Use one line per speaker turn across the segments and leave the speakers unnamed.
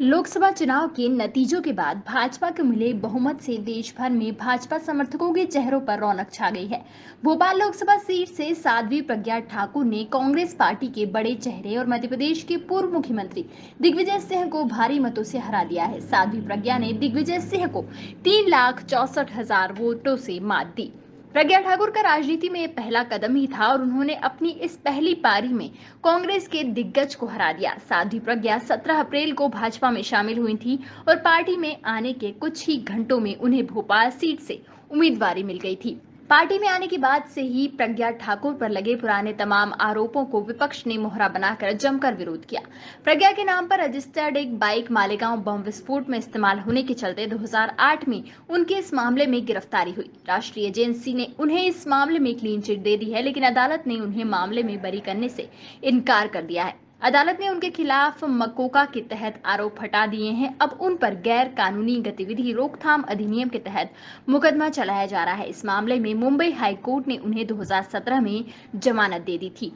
लोकसभा चुनाव के नतीजों के बाद भाजपा को मिले बहुमत से देश भर में भाजपा समर्थकों के चेहरों पर रौनक छा गई है। भोपाल लोकसभा सीट से साध्वी प्रज्ञा ठाकुर ने कांग्रेस पार्टी के बड़े चेहरे और मध्य प्रदेश के पूर्व मुख्यमंत्री दिग्विजय सिंह को भारी मतों से हरा दिया है। साध्वी प्रज्ञा ने दिग्विजय सिंह को तीन लाख चौसठ हज़ार वोटों से मात दी। प्रज्ञा ठाकुर का राजनीति में पहला कदम ही था और उन्होंने अपनी इस पहली पारी में कांग्रेस के दिग्गज को हरा दिया। साध्वी प्रज्ञा 17 अप्रैल को भाजपा में शामिल हुई थी और पार्टी में आने के कुछ ही घंटों में उन्हें भोपाल सीट से उम्मीदवारी मिल गई थी। पार्टी में आने के बाद से ही प्रज्ञा ठाकुर पर लगे पुराने तमाम आरोपों को विपक्ष ने मोहरा बनाकर जमकर विरोध किया। प्रज्ञा के नाम पर रजिस्टर्ड एक बाइक मालेगांव बम विस्फोट में इस्तेमाल होने के चलते 2008 में उनके इस मामले में गिरफ्तारी हुई। राष्ट्रीय एजेंसी ने उन्हें इस मामले में क्लीन चिट दे दी है, लेकिन अदालत ने उन्हें मामले में बरी करने से इनकार कर दिया है। अदालत ने उनके खिलाफ मकोका के तहत आरोप हटा दिए हैं। अब उन पर गैर कानूनी गतिविधि रोकथाम अधिनियम के तहत मुकदमा चलाया जा रहा है। इस मामले में मुंबई हाई कोर्ट ने उन्हें 2017 में जमानत दे दी थी।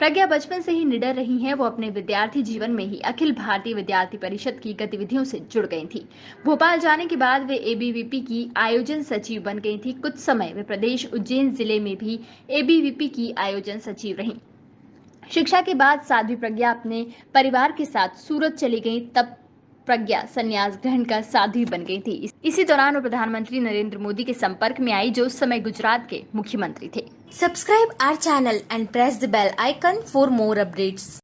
प्रज्ञा बचपन से ही निडर रही हैं। वो अपने विद्यार्थी जीवन में ही अखिल भारतीय विद्यार्थी परिषद की गतिविधियों से जुड़ गई थी। भोपाल जाने के बाद वे एबीवीपी की आयोजन सचिव बन गई थी। कुछ समय वे प्रदेश उज्जैन ज़िले में भी एबीवीपी की आयोजन सचिव रहीं। शिक्षा के बाद साध्वी प्रज्ञा अपने परिवार के साथ सूरत चली गई, तब प्रज्ञा संन्यास ग्रहण कर साध्वी बन गई थी इसी दौरान वो प्रधानमंत्री नरेंद्र मोदी के संपर्क में आई, जो उस समय गुजरात के मुख्यमंत्री थे
subscribe our channel and press the bell icon for more updates.